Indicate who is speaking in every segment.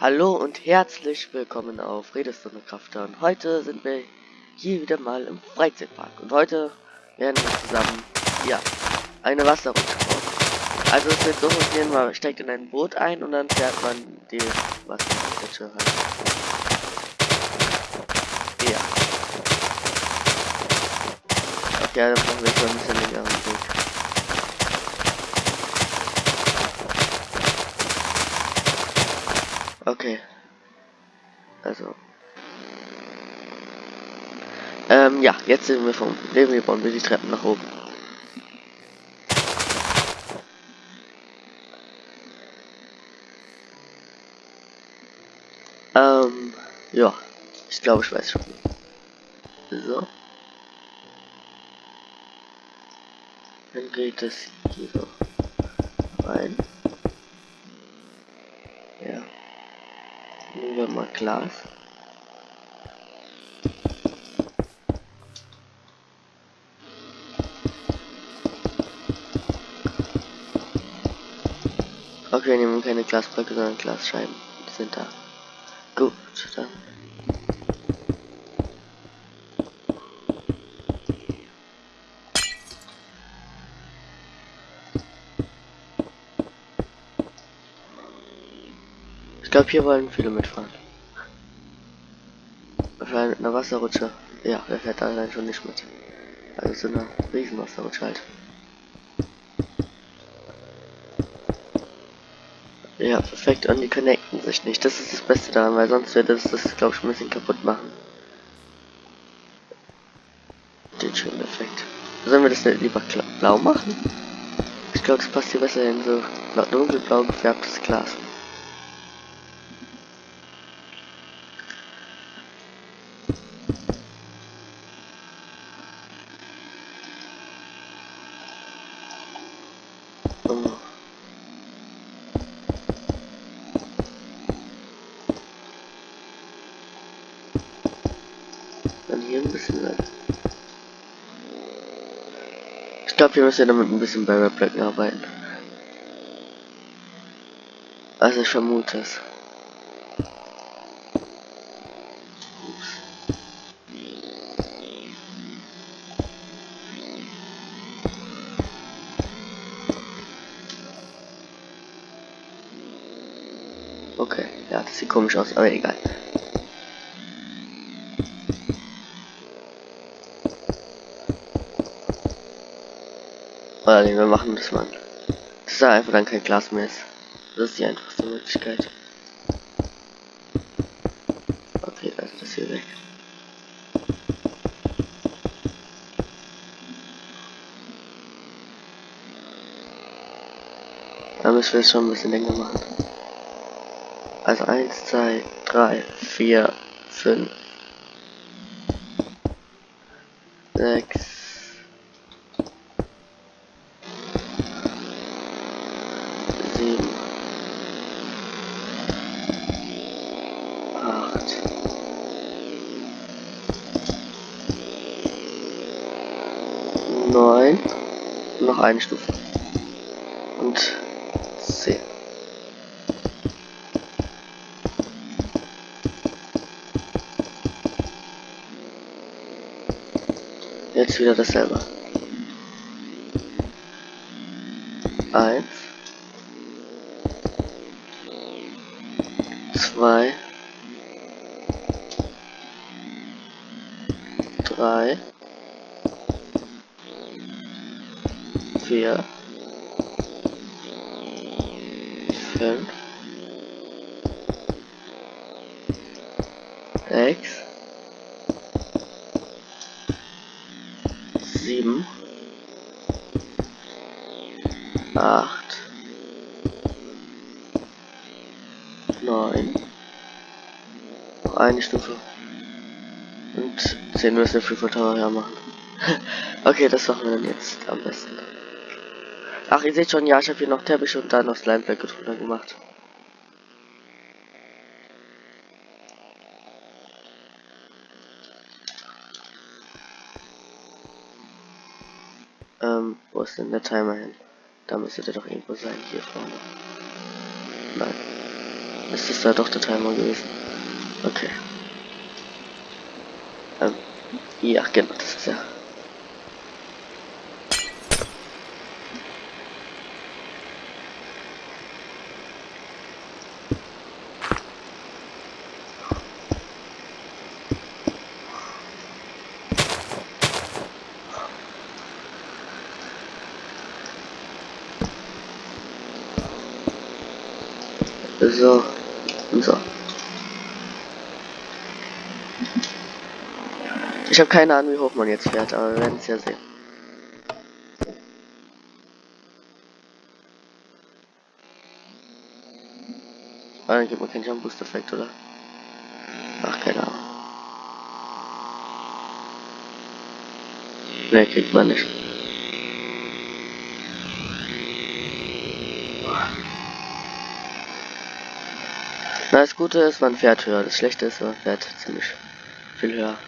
Speaker 1: Hallo und herzlich willkommen auf Redestunde und heute sind wir hier wieder mal im Freizeitpark und heute werden wir zusammen, ja, eine Wasserrutsche bauen. Also es wird so funktionieren, man steigt in ein Boot ein und dann fährt man die Wasserrutsche halt. Ja. Okay, dann machen wir schon ein bisschen länger Weg. Okay. Also. Ähm, ja, jetzt sind wir vom Leben, bauen wir die Treppen nach oben. Ähm, ja. Ich glaube, ich weiß schon. So. Dann geht es hier rein. Nehmen wir mal Glas. Okay, wir nehmen keine Glasblöcke, sondern Glasscheiben. Die sind da. Gut, dann. Ich glaube, hier wollen viele mitfahren. Mit einer Wasserrutsche. Ja, wer fährt allein schon nicht mit. Also so eine Riesenwasserrutsche halt. Ja, perfekt. Und die connecten sich nicht. Das ist das Beste daran, weil sonst wird das, das glaube ich, ein bisschen kaputt machen. Den schönen Effekt. Sollen wir das nicht lieber blau machen? Ich glaube, es passt hier besser in so dunkelblau gefärbtes Glas. Glaube, wir müssen damit ein bisschen bei Blöcken arbeiten. Also ich vermute es. Okay, ja, das sieht komisch aus, aber egal. Nee, wir machen das mal. Das ist einfach dann kein Glas mehr ist. Das ist die einfachste Möglichkeit. Okay, also das hier weg. Da müssen wir es schon ein bisschen länger machen. Also 1, 2, 3, 4, 5, 6, Stufe. Und zehn. Jetzt wieder dasselbe. Eins. Zwei. Drei. Vier, fünf, sechs, sieben, acht, neun, eine Stufe und zehn müssen wir für Tower machen. okay, das machen wir dann jetzt am besten. Ach, ihr seht schon, ja, ich habe hier noch Teppich und dann noch Slimeblöcke drunter gemacht. Ähm, wo ist denn der Timer hin? Da müsste der doch irgendwo sein, hier vorne. Nein. ist das da doch der Timer gewesen? Okay. Ähm, ja, genau, das ist ja. So, so. Ich habe keine Ahnung, wie hoch man jetzt fährt, aber wir werden es ja sehen. Ah, dann gibt man keinen Jump Boost Effekt, oder? Ach, keine Ahnung. Ne, kriegt man nicht. Na, das Gute ist, man fährt höher. Das Schlechte ist, man fährt ziemlich viel höher.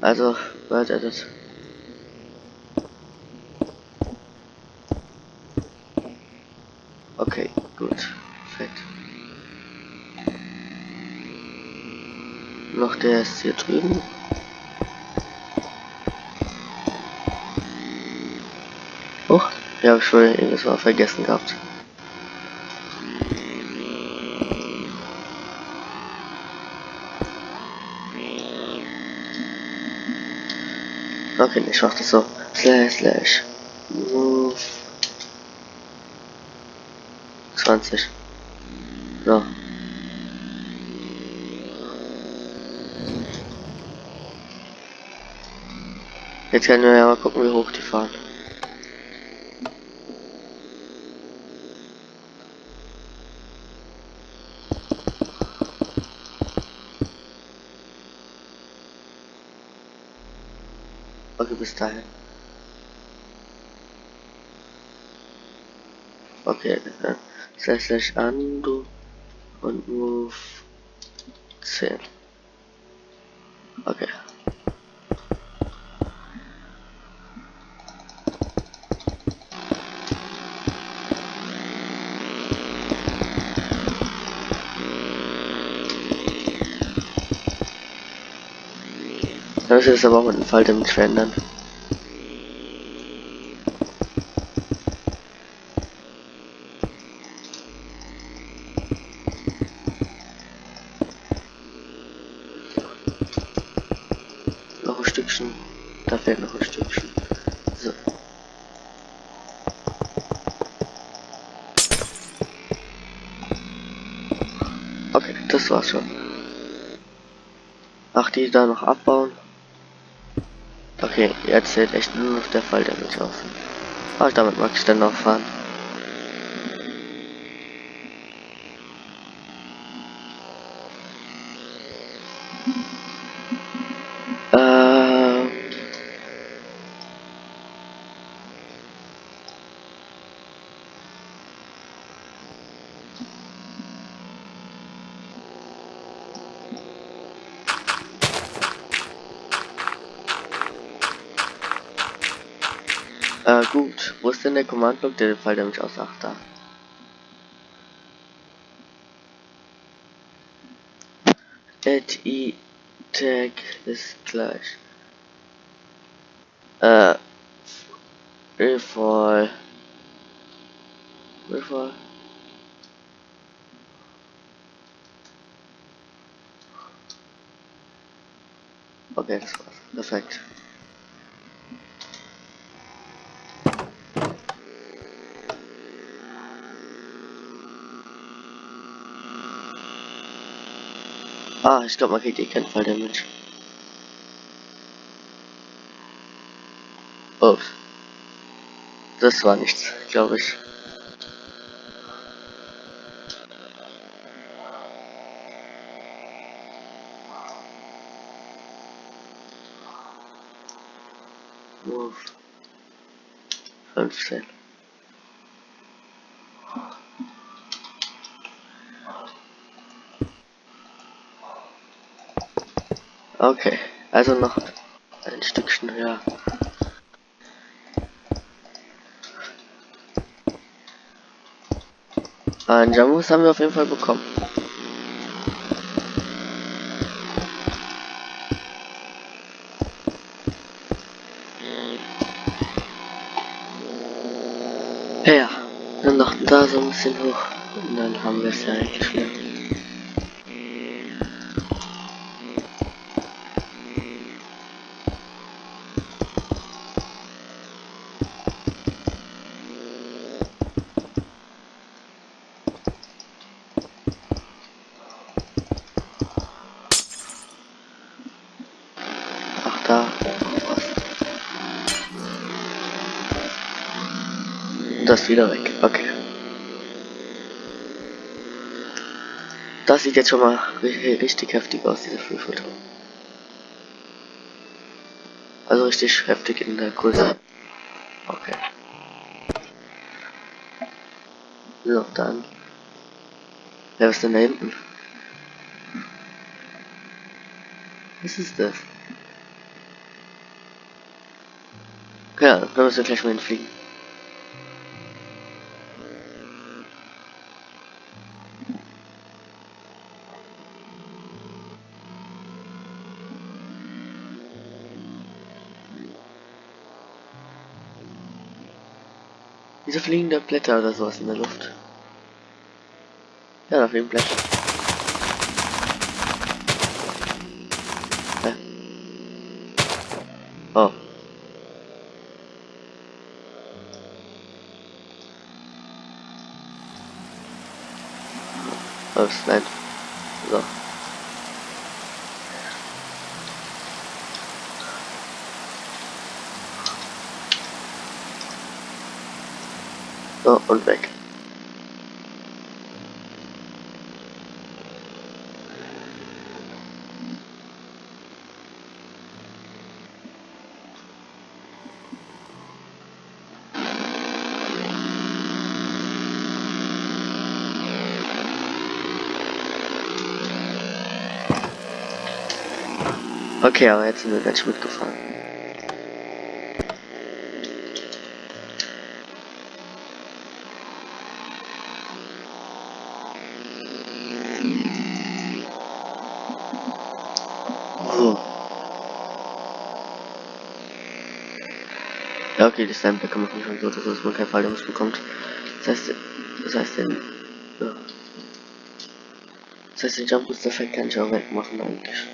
Speaker 1: Also, Word Edit. Okay, gut. Perfekt. Noch der ist hier drüben. Oh, ja, habe ich schon irgendwas mal vergessen gehabt. Okay, ich mach das so. Slash, slash. Move. 20. So. Jetzt können wir ja mal gucken, wie hoch die fahren. Dahin. Okay, dann slash slash undo und move 10. Okay. Dann ist aber auch mit dem Fall damit verändern. Noch ein Stückchen. Da fehlt noch ein Stückchen. So. Okay, das war's schon. Ach, die da noch abbauen. Okay, jetzt zählt echt nur noch der Fall der mich aus. Aber damit mag ich dann noch fahren. Ähm. Äh, gut. Wo ist denn der Command-Block, der den Fall der mich aus? Ach, da. Add i tag ist gleich. Äh. Refall. Refall. Okay, das war's. Perfekt. Ah, ich glaube, man kriegt eh keinen Fall Damage. Oh. Das war nichts, glaube ich. Move. 15. Okay, also noch ein Stückchen höher. Ein Jamus haben wir auf jeden Fall bekommen. Ja, dann noch da so ein bisschen hoch. Und dann haben wir es ja eigentlich. Das wieder weg, okay. Das sieht jetzt schon mal ri- richtig heftig aus, diese Füllfoto. Also richtig heftig in der Größe. Okay. So, dann. Wer ist denn da hinten? Was ist das? Ja, dann müssen wir gleich mal hinfliegen. Wieso fliegen da Blätter oder sowas in der Luft? Ja, da fliegen Blätter. Hä? Oh. Ups, nein. So. So, und weg. Okay, aber jetzt sind wir ganz schön mitgefahren. Die Sandbäcker machen schon so, dass man keinen Falldamage bekommt. Das heißt, das heißt, den, ja. Das heißt, den Jump Boost Effekt kann ich auch wegmachen eigentlich.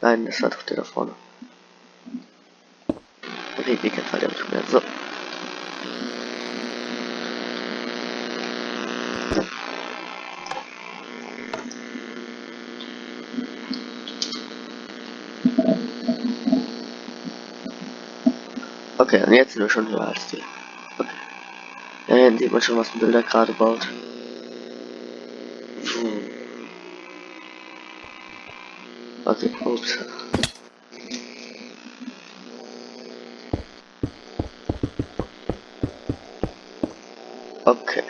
Speaker 1: Nein, das war doch der da vorne. Okay, die kein Falldamage mehr. So. Okay, und jetzt sind wir schon höher als die. Okay. Ja, hier sieht man schon, was ein Bilder gerade baut. Okay, ups. Okay.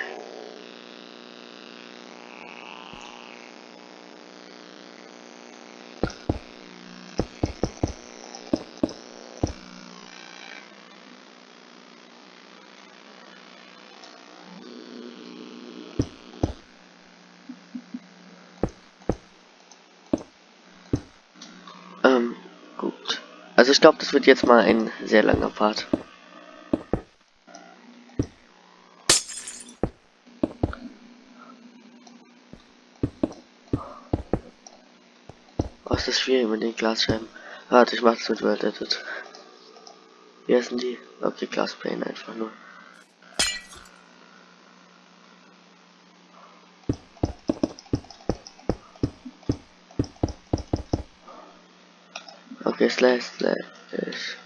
Speaker 1: Ähm, gut. Also ich glaube, das wird jetzt mal ein sehr langer Part. Oh, ist schwierig mit den Glasscheiben. Warte, ich mach's mit World Edit. Wie heißen die? Okay, Glasplane einfach nur. Okay, slash, slash,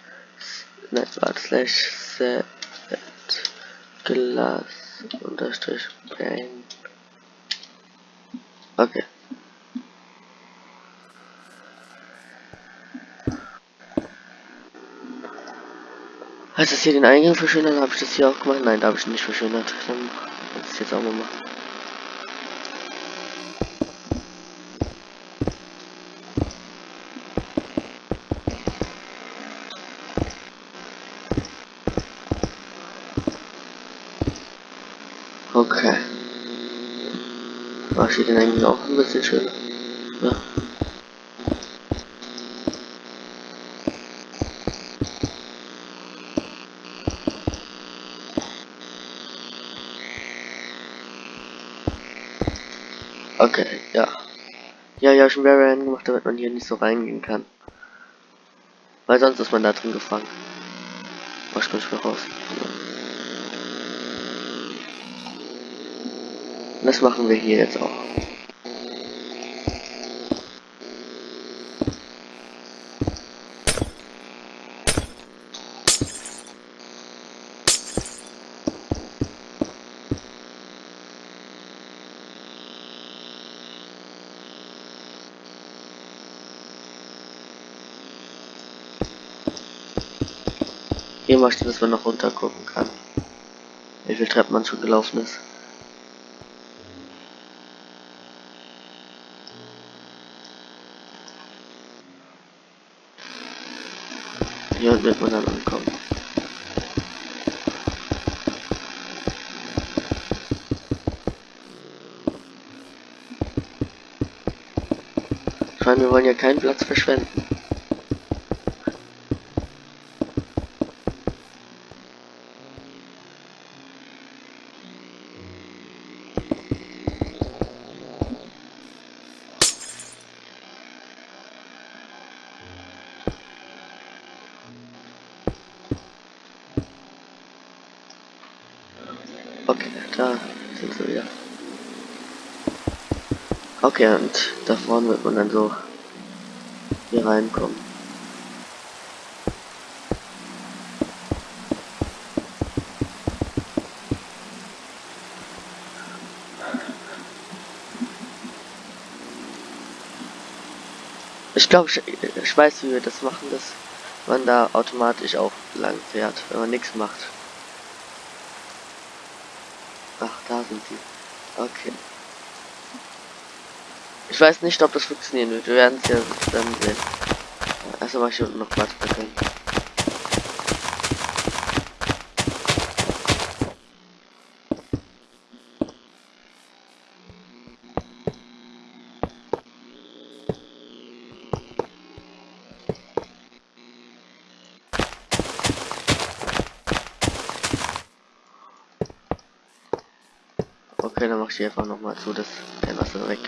Speaker 1: warte, slash, set, glass, unterstrich, plane. Okay. Heißt das hier den Eingang verschönern? Habe ich das hier auch gemacht? Nein, da habe ich nicht verschönert. Dann muss ich jetzt auch mal machen. Okay. Eigentlich auch ein bisschen schöner? Ja. Okay, ja. Ja, ja, schon Variant gemacht, damit man hier nicht so reingehen kann. Weil sonst ist man da drin gefangen. Was kann ich mehr raus? Das machen wir hier jetzt auch. Steht, dass man noch runter gucken kann. Wie viel Treppen man schon gelaufen ist. Hier wird man dann ankommen. Ich meine, wir wollen ja keinen Platz verschwenden. Okay, und da vorne wird man dann so hier reinkommen. Ich glaube, ich, ich weiß, wie wir das machen, dass man da automatisch auch lang fährt, wenn man nichts macht. Ach, da sind sie. Okay. Ich weiß nicht, ob das funktionieren wird. Wir werden es ja dann sehen. Also mache ich unten noch Platz können. Okay, dann mach ich einfach noch mal zu, dass kein Wasser weg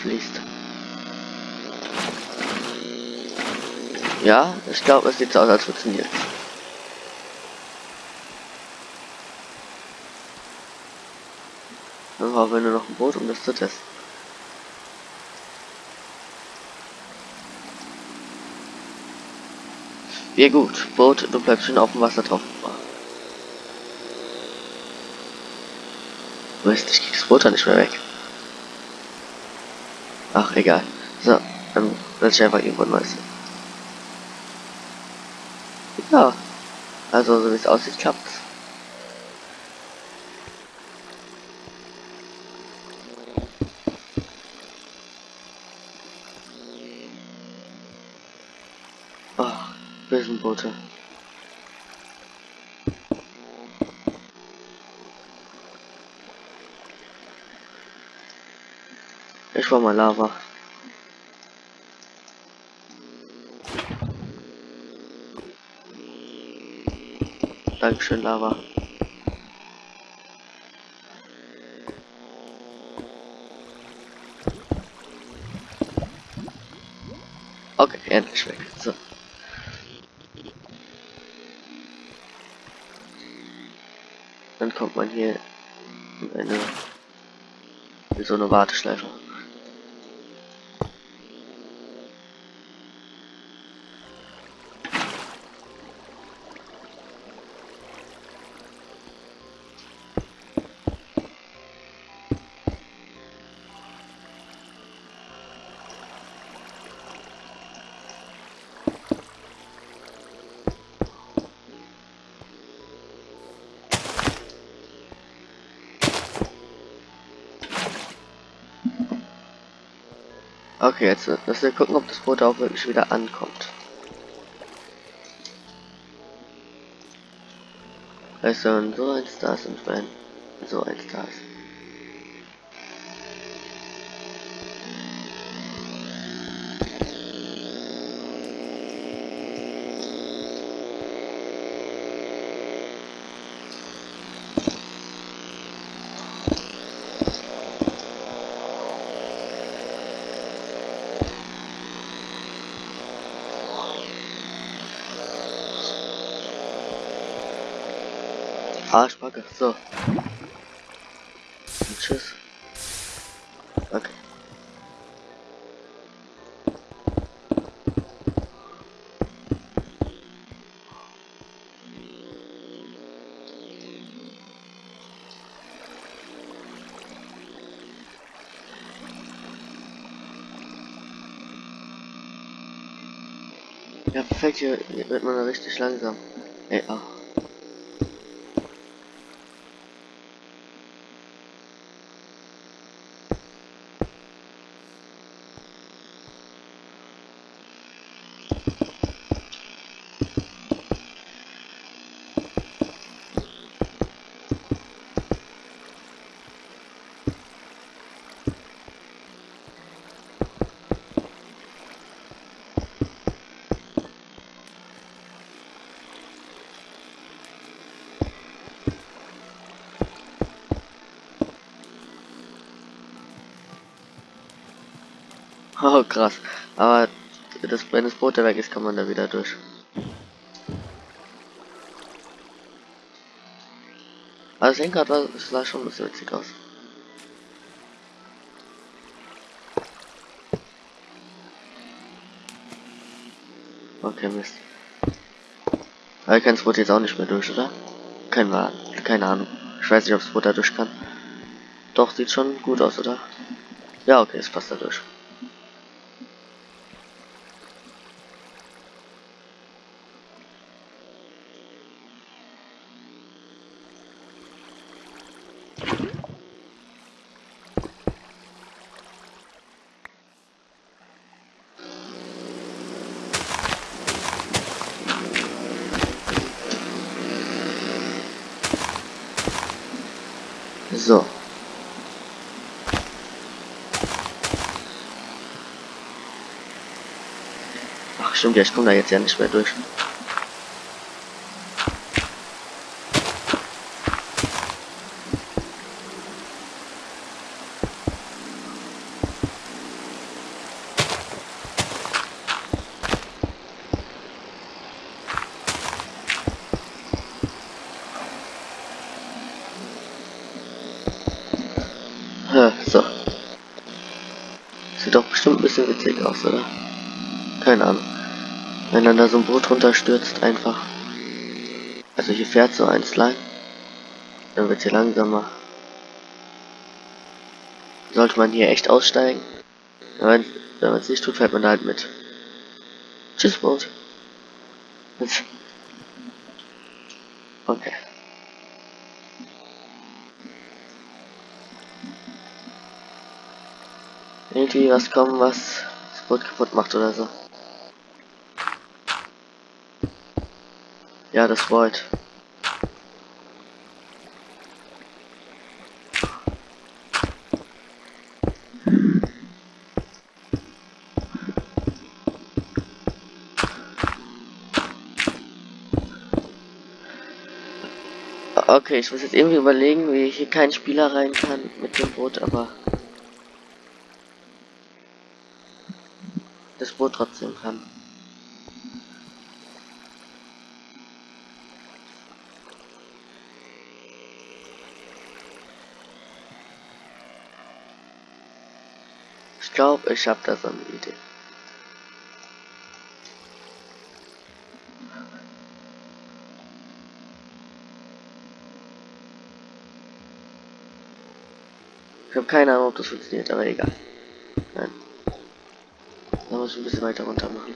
Speaker 1: fließt. Ja, ich glaube, es sieht so aus, als funktioniert. Dann brauchen wir nur noch ein Boot, um das zu testen. Ja gut, Boot, du bleibst schon auf dem Wasser drauf. Mist, ich krieg das Boot nicht mehr weg. Ach, egal. So, dann setze ich einfach irgendwo neues. Ja. Also, so wie es aussieht, klappt's. Ach, Bösenboote. Ich war mal Lava. Dankeschön, Lava. Okay, endlich weg. So. Dann kommt man hier in eine in so eine Warteschleife. Okay, jetzt müssen wir gucken, ob das Boot auch wirklich wieder ankommt. Also, so ein Stars and Fan. So eins da Arschbacke, so. Und tschüss. Okay. Ja, perfekt, hier wird man richtig langsam. Ey, auch. Oh, krass. Aber das, wenn das Boot da weg ist, kann man da wieder durch. Also das Lenkrad war, das sah schon ein bisschen witzig aus. Okay, Mist. Aber ich kann das Boot jetzt auch nicht mehr durch, oder? Kein Wahl. Keine Ahnung. Ich weiß nicht, ob das Boot da durch kann. Doch, sieht schon gut aus, oder? Ja, okay, es passt da durch. So. Ach stimmt, ja, ich komme da jetzt ja nicht mehr durch. Ja, so. Sieht doch bestimmt ein bisschen witzig aus, oder? Keine Ahnung. Wenn dann da so ein Boot runterstürzt, einfach. Also hier fährt so eins lang. Dann wird hier langsamer. Sollte man hier echt aussteigen? Wenn man es nicht tut, fährt man da halt mit. Tschüss, Boot. Okay. Irgendwie was kommen, was das Boot kaputt macht oder so. Ja, das Void. Okay, ich muss jetzt irgendwie überlegen, wie ich hier keinen Spieler rein kann mit dem Boot, aber das Boot trotzdem kann. Glaube, ich habe da so eine Idee. Ich habe keine Ahnung, ob das funktioniert, aber egal. Nein. Da muss ich ein bisschen weiter runter machen.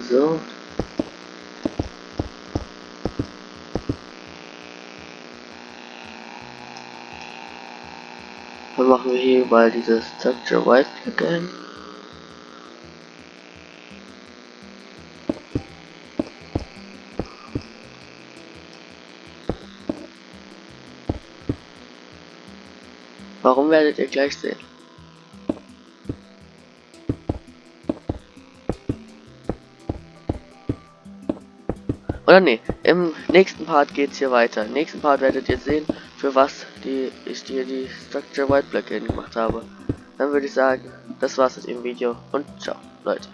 Speaker 1: So. Dann machen wir hier mal dieses Structure White Plugin. Warum werdet ihr gleich sehen? Oder nee, im nächsten Part geht's hier weiter. Im nächsten Part werdet ihr sehen, für was die ich dir die Structure White Plugin gemacht habe. Dann würde ich sagen, das war's mit dem Video und ciao, Leute.